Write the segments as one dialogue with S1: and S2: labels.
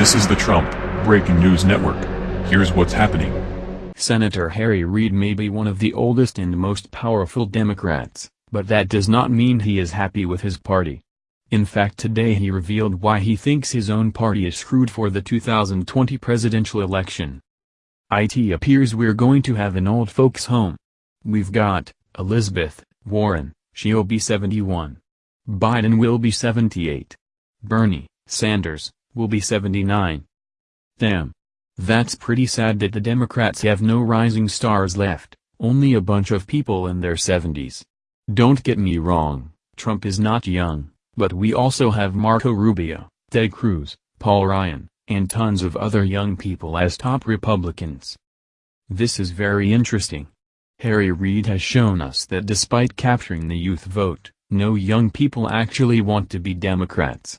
S1: This is the Trump Breaking News Network. Here's what's happening.
S2: Senator Harry Reid may be one of the oldest and most powerful Democrats, but that does not mean he is happy with his party. In fact today he revealed why he thinks his own party is screwed for the 2020 presidential election. It appears we're going to have an old folks home. We've got, Elizabeth, Warren, she'll be 71. Biden will be 78. Bernie, Sanders, will be 79. Damn. That's pretty sad that the Democrats have no rising stars left, only a bunch of people in their 70s. Don't get me wrong, Trump is not young, but we also have Marco Rubio, Ted Cruz, Paul Ryan, and tons of other young people as top Republicans. This is very interesting. Harry Reid has shown us that despite capturing the youth vote, no young people actually want to be Democrats.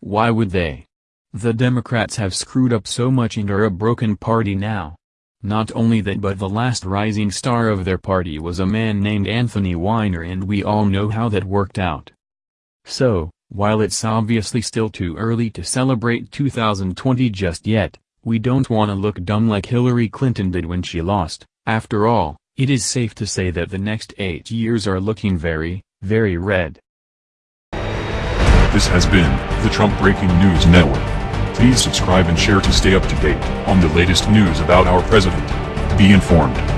S2: Why would they? The Democrats have screwed up so much and are a broken party now. Not only that but the last rising star of their party was a man named Anthony Weiner and we all know how that worked out. So, while it's obviously still too early to celebrate 2020 just yet, we don't want to look dumb like Hillary Clinton did when she lost. After all, it is safe to say that the next eight years are looking very, very red.
S1: This has been the Trump Breaking News Network. Please subscribe and share to stay up to date on the latest news about our president. Be informed.